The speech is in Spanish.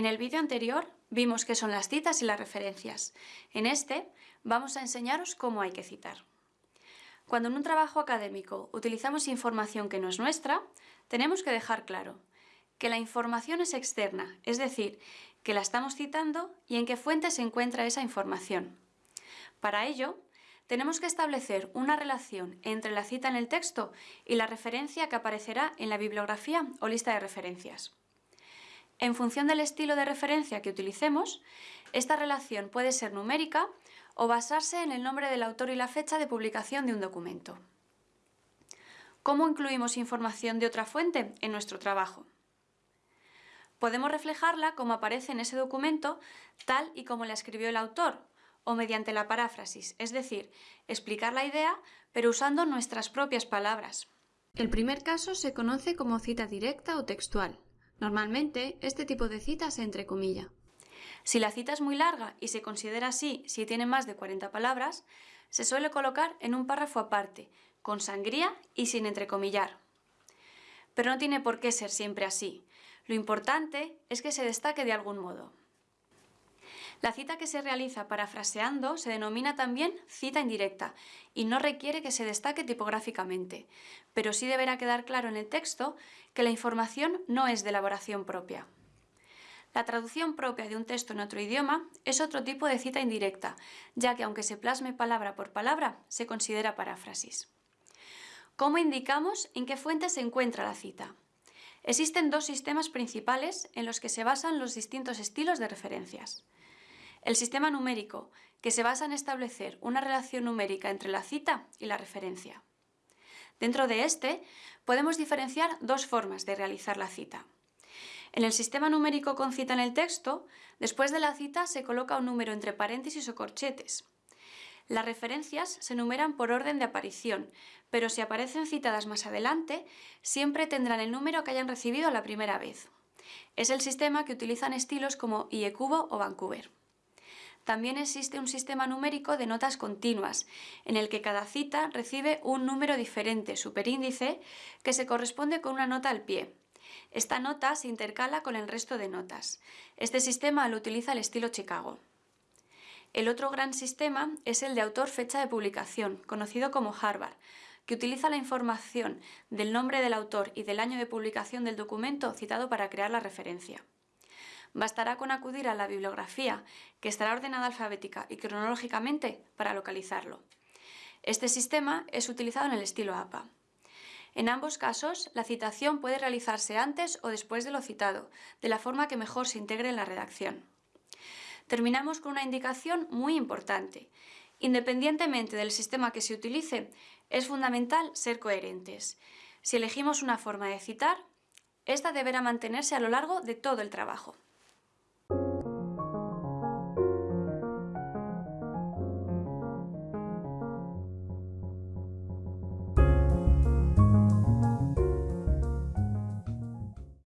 En el vídeo anterior vimos qué son las citas y las referencias. En este vamos a enseñaros cómo hay que citar. Cuando en un trabajo académico utilizamos información que no es nuestra, tenemos que dejar claro que la información es externa, es decir, que la estamos citando y en qué fuente se encuentra esa información. Para ello, tenemos que establecer una relación entre la cita en el texto y la referencia que aparecerá en la bibliografía o lista de referencias. En función del estilo de referencia que utilicemos, esta relación puede ser numérica o basarse en el nombre del autor y la fecha de publicación de un documento. ¿Cómo incluimos información de otra fuente en nuestro trabajo? Podemos reflejarla como aparece en ese documento tal y como la escribió el autor, o mediante la paráfrasis, es decir, explicar la idea pero usando nuestras propias palabras. El primer caso se conoce como cita directa o textual. Normalmente, este tipo de cita se entrecomilla. Si la cita es muy larga y se considera así si tiene más de 40 palabras, se suele colocar en un párrafo aparte, con sangría y sin entrecomillar. Pero no tiene por qué ser siempre así. Lo importante es que se destaque de algún modo. La cita que se realiza parafraseando se denomina también cita indirecta y no requiere que se destaque tipográficamente, pero sí deberá quedar claro en el texto que la información no es de elaboración propia. La traducción propia de un texto en otro idioma es otro tipo de cita indirecta, ya que aunque se plasme palabra por palabra, se considera paráfrasis. ¿Cómo indicamos en qué fuente se encuentra la cita? Existen dos sistemas principales en los que se basan los distintos estilos de referencias. El sistema numérico, que se basa en establecer una relación numérica entre la cita y la referencia. Dentro de este, podemos diferenciar dos formas de realizar la cita. En el sistema numérico con cita en el texto, después de la cita se coloca un número entre paréntesis o corchetes. Las referencias se numeran por orden de aparición, pero si aparecen citadas más adelante, siempre tendrán el número que hayan recibido la primera vez. Es el sistema que utilizan estilos como IECubo o Vancouver. También existe un sistema numérico de notas continuas, en el que cada cita recibe un número diferente, superíndice, que se corresponde con una nota al pie. Esta nota se intercala con el resto de notas. Este sistema lo utiliza el estilo Chicago. El otro gran sistema es el de autor-fecha de publicación, conocido como Harvard, que utiliza la información del nombre del autor y del año de publicación del documento citado para crear la referencia. Bastará con acudir a la bibliografía, que estará ordenada alfabética y cronológicamente para localizarlo. Este sistema es utilizado en el estilo APA. En ambos casos, la citación puede realizarse antes o después de lo citado, de la forma que mejor se integre en la redacción. Terminamos con una indicación muy importante. Independientemente del sistema que se utilice, es fundamental ser coherentes. Si elegimos una forma de citar, esta deberá mantenerse a lo largo de todo el trabajo.